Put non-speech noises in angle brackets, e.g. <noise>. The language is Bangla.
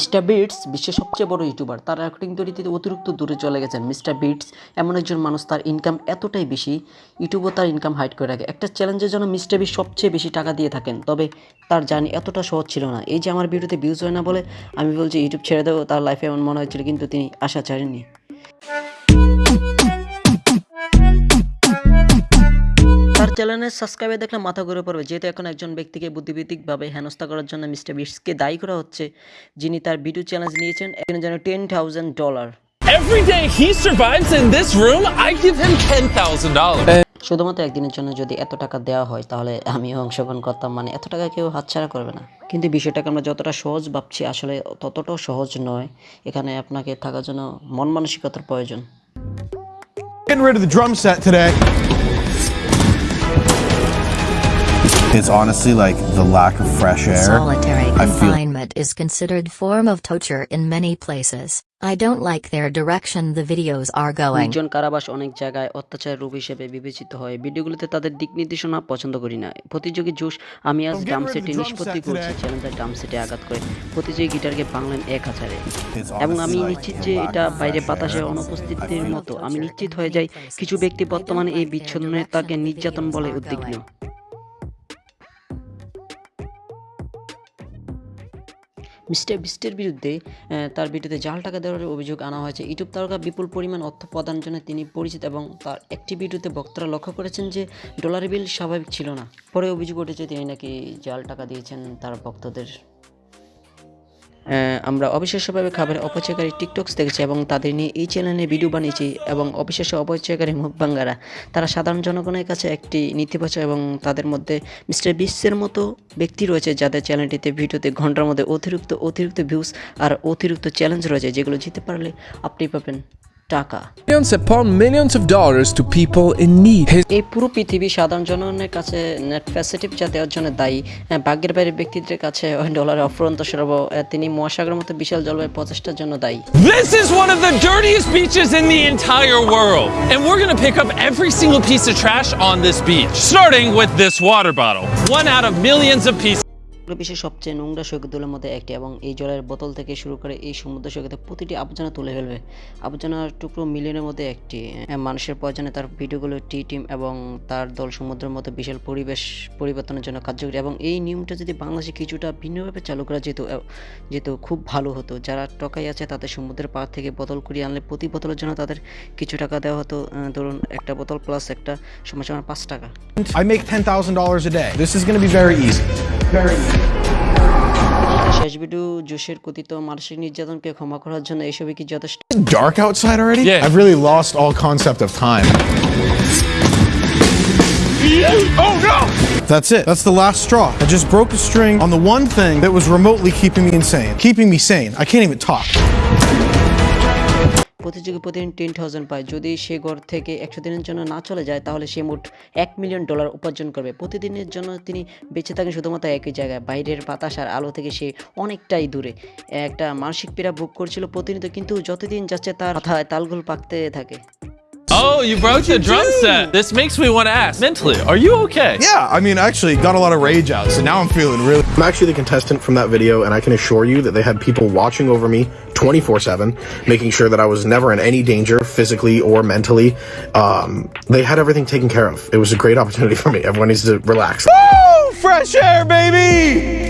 মিস্টার বিটস, বিশ্বের সবচেয়ে বড় ইউটিউবার, তার রেকর্ডিং তৈরিতে অতিরিক্ত দূরে চলে গেছেন মিস্টার বিটস। এমন একজন মানুষ, তার ইনকাম এতটাই বেশি, ইউটিউবও তার ইনকাম হাইট করে রাখে। একটা চ্যালেঞ্জের জন্য মিস্টার বিট সবচেয়ে বেশি টাকা দিয়ে থাকেন, তবে তার জানি এতটা সহজ ছিল না। এই যে আমার ভিডিওতে ভিউজ হয় না বলে, আমি বলছি ইউটিউব ছেড়ে দেবো। তার লাইফে এমন মনে হয়েছিল কিন্তু তিনি আশা ছাড়েননি। চ্যানেলের সাবস্ক্রাইবার দেখলে মাথা ঘুরে পড়বে। যেহেতু এখন একজন ব্যক্তিকে বুদ্ধিবৃত্তিকভাবে হেনস্থা করার জন্য মিস্টার বিটসকে দায়ী করা হচ্ছে যিনি তার ভিডিও চ্যালেঞ্জ নিয়েছেন এখানে যেন ten thousand dollar Every day he survives in this room, I give him $10,000. শুধুমাত্র একদিনের জন্য যদি এত টাকা দেওয়া হয় তাহলে আমিও অংশগ্রহণ করতাম। মানে এত টাকা কেউ হাতছাড়া করবে না। কিন্তু বিষয়টাকে আমরা যতটা সহজ ভাবছি আসলে ততটাও সহজ নয়। এখানে আপনাকে থাকার জন্য মন মানসিকতার প্রয়োজন। Getting rid of the drum set today. It's honestly like the lack of fresh air. Solitary confinement is considered form of torture in many places. I don't like their direction the videos are going. নির্জন কারাবাস অনেক জায়গায় অত্যাচার রূপ হিসেবে বিবেচিত হয় ভিডিওগুলোতে তাদের দিক নির্দেশনা পছন্দ করি না প্রতিযোগী জোশ আমি আজ সেটে drum নিষ্পত্তি করছি. চ্যালেঞ্জার সেটে আঘাত করে প্রতিযোগী গিটারকে ভাঙলেন এক হাজারে এবং আমি নিশ্চিত যে এটা বাইরে বাতাসে. অনুপস্থিতির মতো আমি নিশ্চিত হয়ে যাই কিছু ব্যক্তি বর্তমানে এই বিচ্ছিন্নতাকে নির্যাতন বলে উদ্বিগ্ন মিস্টার বিস্টের বিরুদ্ধে তার ভিডিওতে জাল টাকা দেওয়ার অভিযোগ আনা হয়েছে। ইউটিউব তারকা বিপুল পরিমাণ অর্থ প্রদানের জন্য তিনি পরিচিত এবং তার একটি ভিডিওতে বক্তারা লক্ষ্য করেছেন যে ডলার বিল স্বাভাবিক ছিল না। পরে অভিযোগ উঠেছে তিনি নাকি জাল টাকা দিয়েছেন তার ভক্তদের আমরা অবিশ্বাস্যভাবে খাবারের অপচয়কারী টিকটক্স দেখেছি এবং তাদের নিয়ে এই চ্যানেলে ভিডিও বানিয়েছি এবং অবিশ্বাস্য অপচয়কারী মুখবাঙ্গারা। তারা সাধারণ জনগণের কাছে একটি নেতিবাচক এবং তাদের মধ্যে মিস্টার বিশ্বের মতো ব্যক্তি রয়েছে যাদের চ্যানেলটিতে ভিডিওতে ঘণ্টার মধ্যে অতিরিক্ত অতিরিক্ত ভিউজ আর অতিরিক্ত চ্যালেঞ্জ রয়েছে যেগুলো জিতে পারলে আপনি পাবেন। টাকা Millions upon millions of dollars to people in need. His এই পুরো পৃথিবী সাধারণ জনগণের কাছে নেট ফ্যাসিলিটি যা দেওয়ার জন্য দায়ী হ্যাঁ, ভাগ্যের বাইরে ব্যক্তিদের কাছে ওই ডলারের অফুরন্ত সরবরাহ আহ, তিনি মহাসাগরের মতো বিশাল জলবায়ু প্রচেষ্টার জন্য দায়ী This is one of the dirtiest beaches in the entire world. And we're gonna pick up every single piece of trash on this beach, starting with this water bottle. One out of millions of pieces. বিশ্বের সবচেয়ে নোংরা সৈকতগুলোর মধ্যে একটি এবং এই জলের বোতল থেকে শুরু করে এই সমুদ্র সৈকতে প্রতিটি আবর্জনা তুলে ফেলবে। আবর্জনার টুকরো মিলিয়নের মধ্যে একটি। মানুষের প্রয়োজনে তার ভিডিওগুলো টি টিম এবং তার দল সমুদ্রের মতো বিশাল পরিবেশ পরিবর্তনের জন্য কার্যকরী এবং এই নিয়মটা যদি বাংলাদেশে কিছুটা ভিন্নভাবে চালু করা যেত যেত খুব ভালো হতো। যারা টকাই আছে তাদের সমুদ্রের পাড় থেকে বোতল কুড়িয়ে আনলে প্রতি বোতলের জন্য তাদের কিছু টাকা দেওয়া হতো। ধরুন একটা বোতল প্লাস একটা সময় সময় পাঁচ টাকা। I make $10,000 a day. This is going to be very easy. Very easy. শেষ ভিডিও জোশের কথিত মানসিক নির্যাতনকে ক্ষমা করার জন্য এসবই কি যথেষ্ট Dark outside already? Yeah. I've really lost all concept of time. Oh no! That's it. That's the last straw. I just broke a string on the one thing that was remotely keeping me insane. Keeping me sane. I can't even talk. প্রতিযোগী প্রতিদিন টেন থাউজেন্ড পায় যদি সে ঘর থেকে একশো দিনের জন্য না চলে যায় তাহলে সে মোট এক মিলিয়ন ডলার উপার্জন করবে প্রতিদিনের জন্য তিনি বেঁচে থাকেন শুধুমাত্র একই জায়গায় বাইরের বাতাস আর আলো থেকে সে অনেকটাই দূরে একটা মানসিক পীড়া ভোগ করছিল প্রতিনিয়ত কিন্তু যতদিন যাচ্ছে তার মাথায় তালগোল পাকতে থাকে Oh, you broke the drum set. This makes me want to ask mentally, are you okay? Yeah, I mean, actually got a lot of rage out, so now I'm feeling really. I'm actually the contestant from that video, and I can assure you that they had people watching over me 24 7, making sure that I was never in any danger physically or mentally. Um, they had everything taken care of. It was a great opportunity <laughs> for me. Everyone needs to relax. Woo! Fresh air, baby!